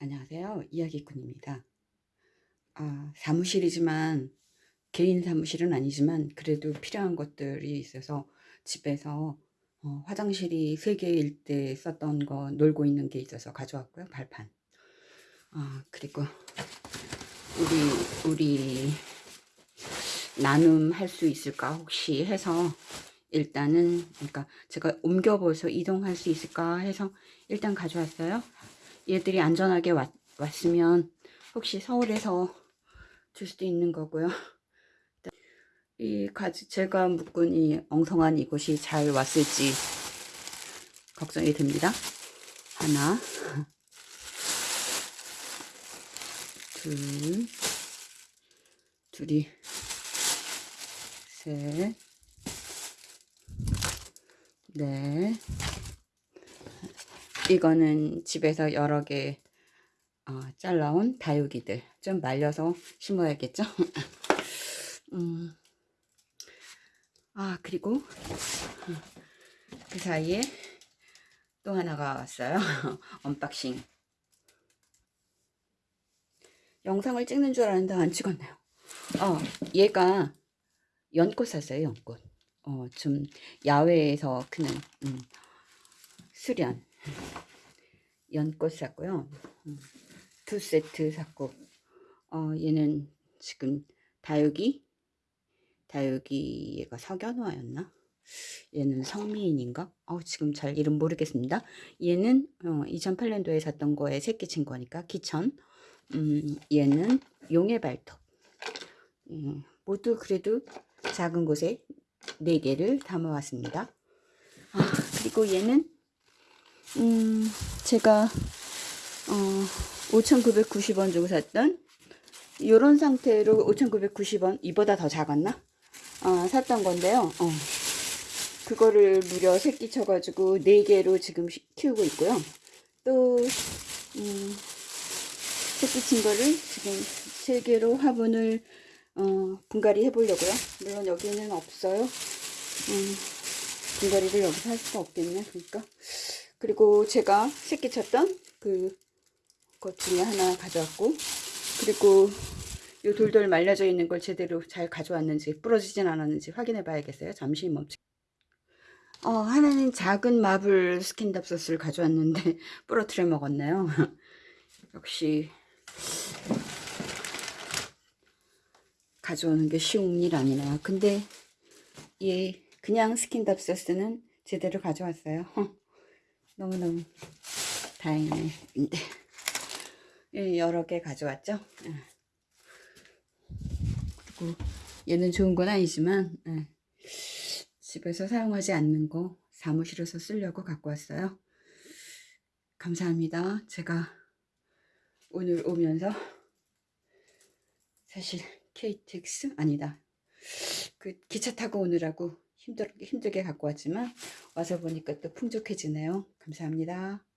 안녕하세요. 이야기꾼입니다. 아, 사무실이지만 개인 사무실은 아니지만 그래도 필요한 것들이 있어서 집에서 어, 화장실이 세 개일 때 썼던 거 놀고 있는 게 있어서 가져왔고요. 발판. 아, 그리고 우리 우리 나눔 할 수 있을까 혹시 해서 일단은 그러니까 제가 옮겨보서 이동할 수 있을까 해서 일단 가져왔어요. 얘들이 안전하게 왔, 왔으면 혹시 서울에서 줄 수도 있는 거고요. 이 가지 제가 묶은 이 엉성한 이곳이 잘 왔을지 걱정이 됩니다. 하나, 둘, 둘이, 셋, 넷. 이거는 집에서 여러 개 어, 잘라온 다육이들 좀 말려서 심어야겠죠? 음. 아 그리고 그 사이에 또 하나가 왔어요. unboxing. 영상을 찍는 줄 알았는데 안 찍었네요. 어 얘가 연꽃 샀어요 연꽃. 어좀 야외에서 크는 음, 수련 연꽃 샀고요. 음, 두 세트 샀고 어, 얘는 지금 다육이 다육이 얘가 석연화였나? 얘는 성미인인가? 어, 지금 잘 이름 모르겠습니다. 얘는 어, 2008년도에 샀던 거에 새끼 친 거니까 기천 음, 얘는 용의 발톱 음, 모두 그래도 작은 곳에 4개를 담아왔습니다. 아, 그리고 얘는 음, 제가 어, 5,990원 주고 샀던 이런 상태로 5,990원 이보다 더 작았나? 어, 샀던 건데요. 어, 그거를 무려 새끼 쳐가지고 4개로 지금 키우고 있고요. 또 음, 새끼 친 거를 지금 3개로 화분을 어, 분갈이 해보려고요. 물론 여기는 없어요. 음, 분갈이를 여기서 할 수가 없겠네. 그러니까 그리고 제가 새끼 쳤던 그 것 중에 하나 가져왔고 그리고 요 돌돌 말려져 있는 걸 제대로 잘 가져왔는지 부러지진 않았는지 확인해 봐야겠어요. 잠시 멈춰 어 하나는 작은 마블 스킨답 소스를 가져왔는데 부러뜨려 먹었네요. 역시 가져오는 게 쉬운 일 아니네요. 근데 얘 그냥 스킨답 소스는 제대로 가져왔어요 너무너무 다행이네. 예, 여러 개 가져왔죠. 예. 그리고 얘는 좋은 건 아니지만 예. 집에서 사용하지 않는 거 사무실에서 쓰려고 갖고 왔어요. 감사합니다. 제가 오늘 오면서 사실 KTX 아니다. 그 기차 타고 오느라고 힘들, 힘들게 갖고 왔지만 와서 보니까 또 풍족해지네요. 감사합니다.